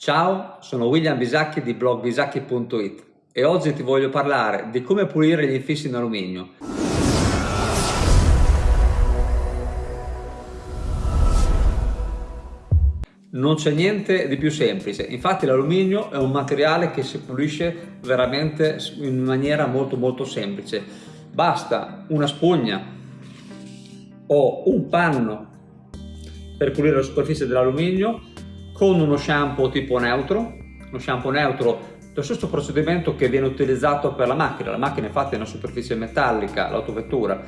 Ciao, sono William Bisacchi di blog bisacchi.it e oggi ti voglio parlare di come pulire gli infissi in alluminio. Non c'è niente di più semplice, infatti l'alluminio è un materiale che si pulisce veramente in maniera molto molto semplice. Basta una spugna o un panno per pulire la superficie dell'alluminio con uno shampoo tipo neutro, uno shampoo neutro lo stesso procedimento che viene utilizzato per la macchina, la macchina infatti è una superficie metallica, l'autovettura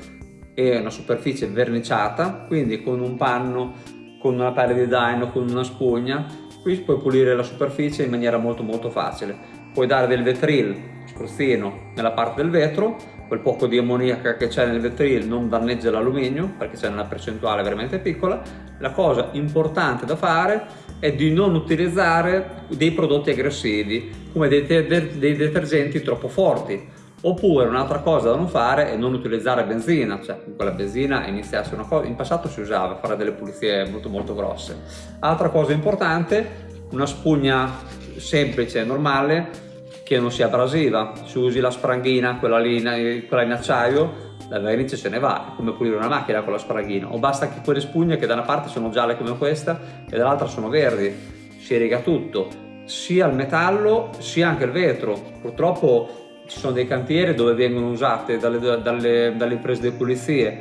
è una superficie verniciata, quindi con un panno, con una pelle di daino, con una spugna, qui puoi pulire la superficie in maniera molto molto facile. Puoi dare del vetril, spruzzino, nella parte del vetro, quel poco di ammoniaca che c'è nel vetril non danneggia l'alluminio perché c'è una percentuale veramente piccola. La cosa importante da fare è di non utilizzare dei prodotti aggressivi come dei, dei detergenti troppo forti oppure un'altra cosa da non fare è non utilizzare benzina cioè con la benzina iniziasse una cosa in passato si usava fare delle pulizie molto molto grosse altra cosa importante una spugna semplice e normale che non sia abrasiva se usi la spranghina quella lì quella in acciaio la vernice se ne va, è come pulire una macchina con la spraghina, o basta che quelle spugne che da una parte sono gialle come questa e dall'altra sono verdi, si riga tutto, sia il metallo sia anche il vetro. Purtroppo ci sono dei cantieri dove vengono usate dalle, dalle, dalle imprese di pulizie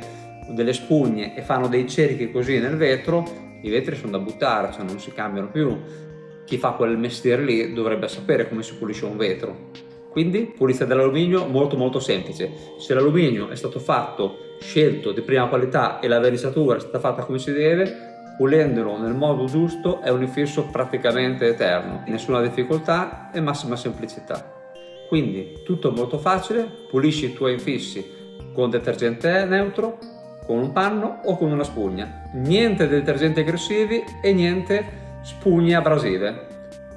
delle spugne e fanno dei cerchi così nel vetro, i vetri sono da buttare, cioè non si cambiano più. Chi fa quel mestiere lì dovrebbe sapere come si pulisce un vetro. Quindi pulizia dell'alluminio molto molto semplice. Se l'alluminio è stato fatto, scelto di prima qualità e la vernisatura è stata fatta come si deve, pulendolo nel modo giusto è un infisso praticamente eterno. Nessuna difficoltà e massima semplicità. Quindi tutto molto facile, pulisci i tuoi infissi con detergente neutro, con un panno o con una spugna. Niente detergenti aggressivi e niente spugne abrasive.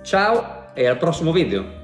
Ciao e al prossimo video!